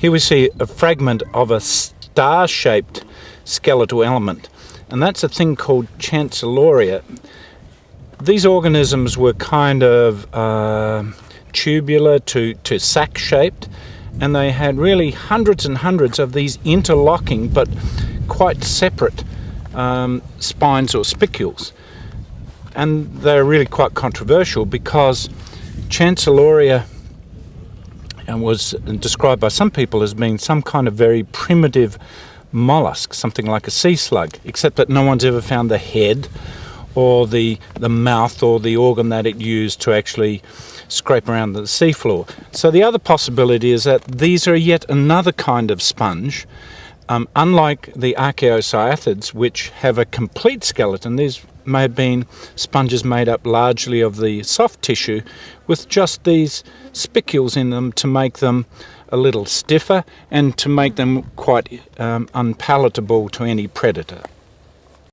Here we see a fragment of a star-shaped skeletal element, and that's a thing called Chancelloria. These organisms were kind of uh, tubular to, to sac-shaped, and they had really hundreds and hundreds of these interlocking but quite separate um, spines or spicules. And they're really quite controversial because Chancelloria was described by some people as being some kind of very primitive mollusk, something like a sea slug, except that no one's ever found the head or the, the mouth or the organ that it used to actually scrape around the seafloor. So the other possibility is that these are yet another kind of sponge. Um, unlike the archaeocyathids, which have a complete skeleton, these may have been sponges made up largely of the soft tissue with just these spicules in them to make them a little stiffer and to make them quite um, unpalatable to any predator.